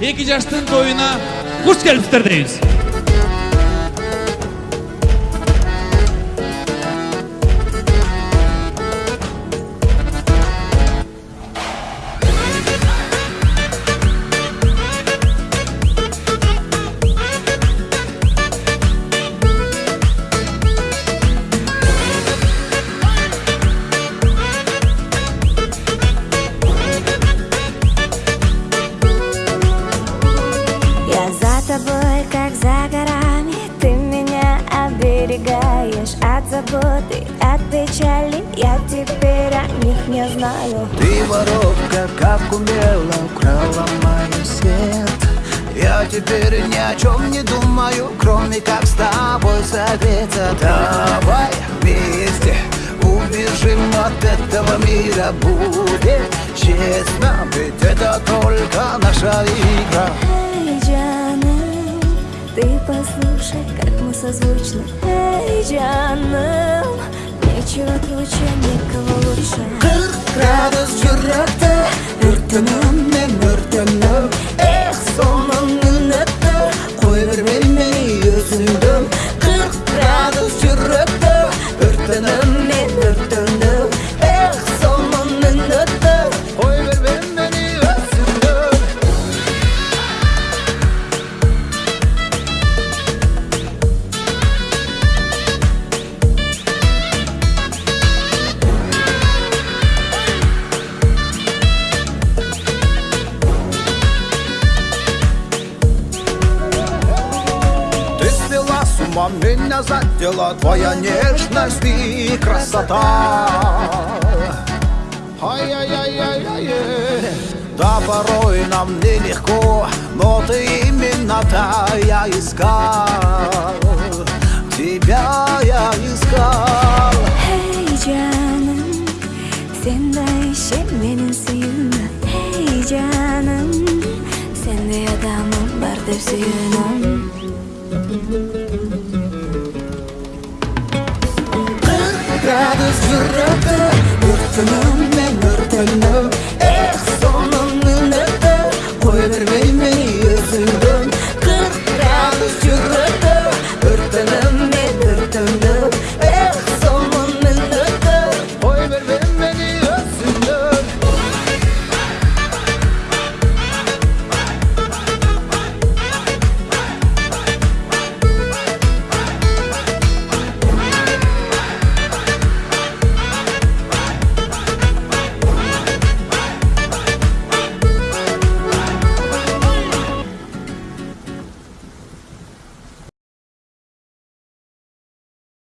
эки жаштын тоюна куш келипсиздер дейбиз заботы, от печали Я теперь о них не знаю. Ты воровка, как умело украла мой свет. Я теперь ни о чем не думаю, кроме как с тобой согреться. Давай вместе убежим от этого мира. Будет честно, ведь это только наша игра. Эй, Джаным, ты послушай, как мы созвучны. Эй, Джаным, нечего круче, никого лучше Qirq gradus yurrakda Yurtinim меня задела Твоя нежность и красота. Да порой нам нелегко Но ты именно та я искал. Тебя я искал. Эй, Джаным, сенде ишен менин сүйүүмө Эй, Жаным, сендей адамым бар деп сүйүнөм gradus Un rincado de su no te mames, no te mames, es como un rincado, puede verme...